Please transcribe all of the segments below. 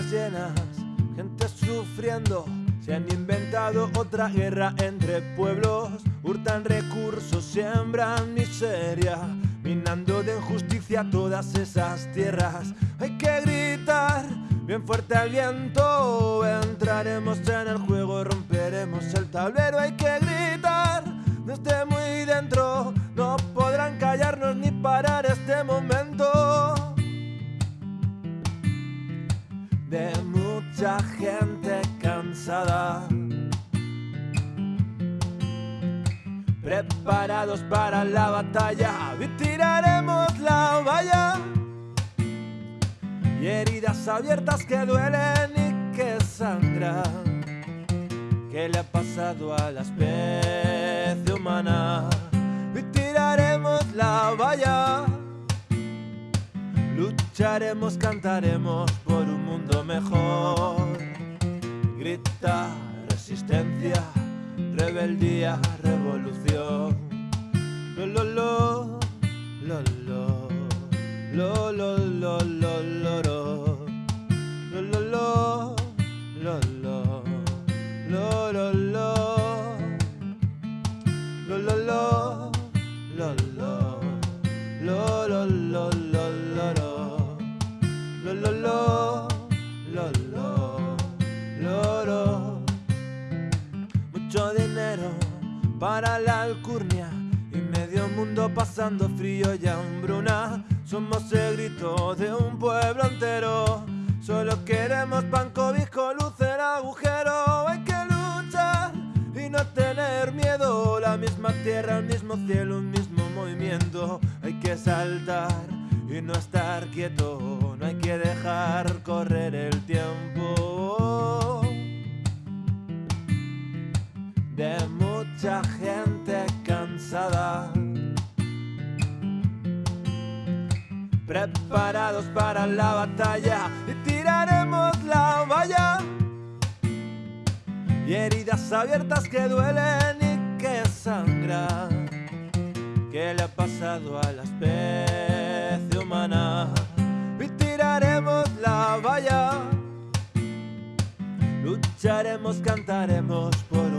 llenas, gente sufriendo. Se han inventado otra guerra entre pueblos, hurtan recursos, siembran miseria, minando de injusticia todas esas tierras. Hay que gritar bien fuerte al viento, entraremos en el juego, mucha gente cansada. Preparados para la batalla, tiraremos la valla. Y heridas abiertas que duelen y que sangran. ¿Qué le ha pasado a la especie humana? Y tiraremos la valla. Lucharemos, cantaremos mejor. Grita resistencia, rebeldía, revolución. Lo, lo, lo, lo, lo, lo, lo, lo, lo, lo, lo. Lo, lo, lo, lo, lo, lo, lo, lo. Lo, lo, lo, lo, lo. Lo, lo, lo, lo, lo, lo. Lo, lo, lo, lo, para la alcurnia y medio mundo pasando frío y hambruna. Somos el grito de un pueblo entero. Solo queremos pan, cobijo, luz en agujero. Hay que luchar y no tener miedo. La misma tierra, el mismo cielo, un mismo movimiento. Hay que saltar y no estar quieto. No hay que dejar correr el tiempo. Mucha gente cansada. Preparados para la batalla y tiraremos la valla. Y heridas abiertas que duelen y que sangran. ¿Qué le ha pasado a la especie humana? Y tiraremos la valla. Lucharemos, cantaremos por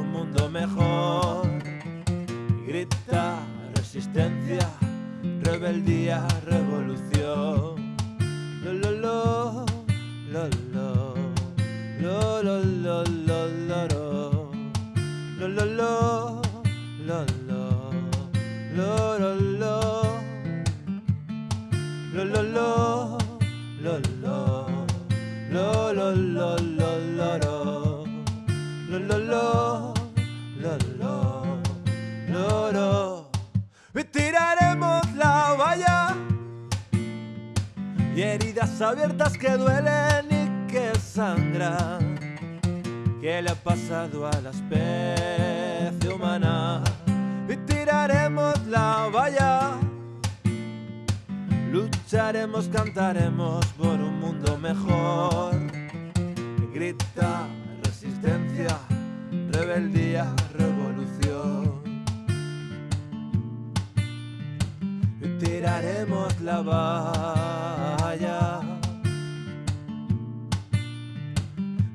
mejor. Grita resistencia, rebeldía, revolución. Lo, lo, lo, lo, lo, lo, lo, lo. Lo, lo, lo, lo, heridas abiertas que duelen y que sangran. ¿Qué le ha pasado a la especie humana? Y tiraremos la valla. Lucharemos, cantaremos por un mundo mejor. Grita resistencia, rebeldía, revolución. Y tiraremos la valla.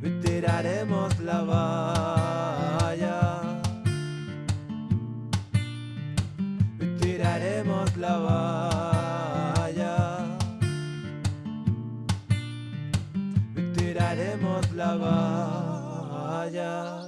Y tiraremos la valla. Tiraremos la valla. Tiraremos la valla.